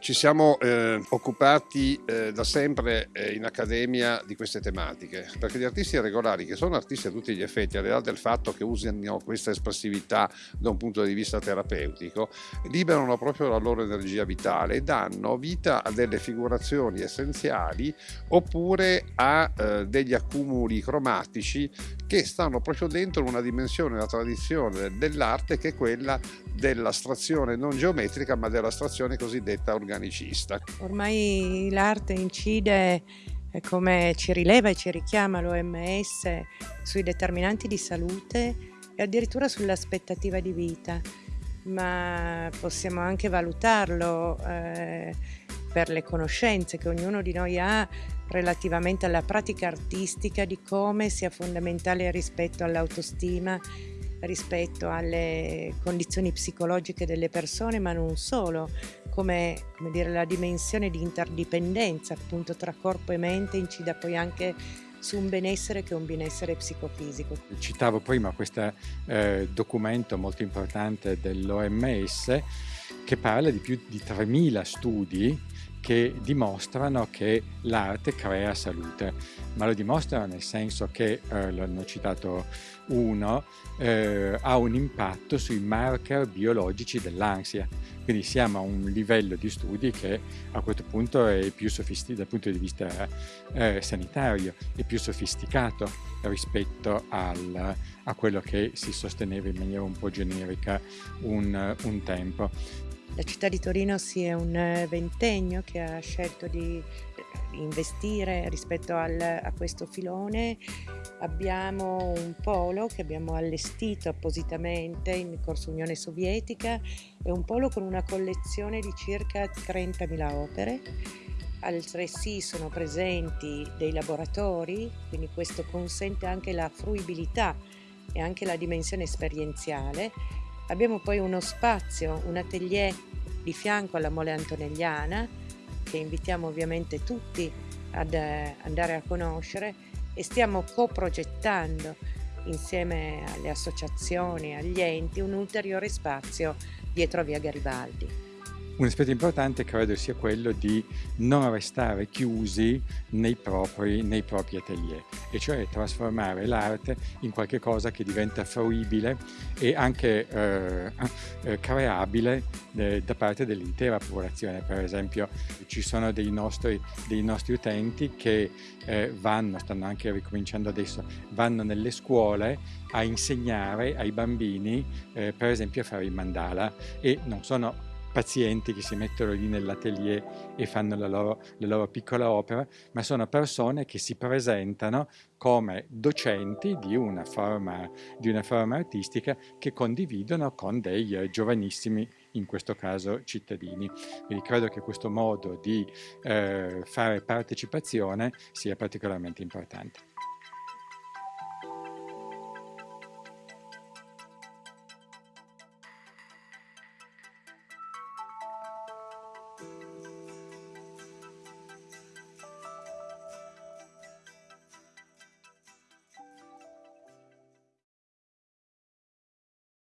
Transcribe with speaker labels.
Speaker 1: Ci siamo eh, occupati eh, da sempre eh, in accademia di queste tematiche, perché gli artisti regolari, che sono artisti a tutti gli effetti, al di là del fatto che usino questa espressività da un punto di vista terapeutico, liberano proprio la loro energia vitale e danno vita a delle figurazioni essenziali oppure a eh, degli accumuli cromatici che stanno proprio dentro una dimensione, una tradizione dell'arte che è quella dell'astrazione non geometrica ma dell'astrazione cosiddetta organicista.
Speaker 2: Ormai l'arte incide eh, come ci rileva e ci richiama l'OMS sui determinanti di salute e addirittura sull'aspettativa di vita, ma possiamo anche valutarlo eh, per le conoscenze che ognuno di noi ha relativamente alla pratica artistica di come sia fondamentale rispetto all'autostima rispetto alle condizioni psicologiche delle persone, ma non solo, come, come dire, la dimensione di interdipendenza appunto tra corpo e mente incida poi anche su un benessere che è un benessere psicofisico.
Speaker 3: Citavo prima questo eh, documento molto importante dell'OMS che parla di più di 3.000 studi che dimostrano che l'arte crea salute, ma lo dimostrano nel senso che, eh, l'hanno citato uno, eh, ha un impatto sui marker biologici dell'ansia. Quindi siamo a un livello di studi che a questo punto è più sofisticato dal punto di vista eh, sanitario, è più sofisticato rispetto al, a quello che si sosteneva in maniera un po' generica un, un tempo.
Speaker 2: La città di Torino si è un eh, ventennio che ha scelto di investire rispetto al, a questo filone. Abbiamo un polo che abbiamo allestito appositamente in corso Unione Sovietica, è un polo con una collezione di circa 30.000 opere. Altresì sono presenti dei laboratori, quindi questo consente anche la fruibilità e anche la dimensione esperienziale. Abbiamo poi uno spazio, un atelier di fianco alla Mole Antonelliana, che invitiamo ovviamente tutti ad eh, andare a conoscere e stiamo coprogettando insieme alle associazioni, agli enti, un ulteriore spazio dietro Via Garibaldi.
Speaker 3: Un aspetto importante credo sia quello di non restare chiusi nei propri, nei propri atelier, e cioè trasformare l'arte in qualcosa che diventa fruibile e anche eh, eh, creabile eh, da parte dell'intera popolazione. Per esempio ci sono dei nostri, dei nostri utenti che eh, vanno, stanno anche ricominciando adesso, vanno nelle scuole a insegnare ai bambini eh, per esempio a fare il mandala e non sono pazienti che si mettono lì nell'atelier e fanno la loro, la loro, piccola opera, ma sono persone che si presentano come docenti di una forma, di una forma artistica che condividono con dei giovanissimi, in questo caso cittadini. Quindi credo che questo modo di eh, fare partecipazione sia particolarmente importante.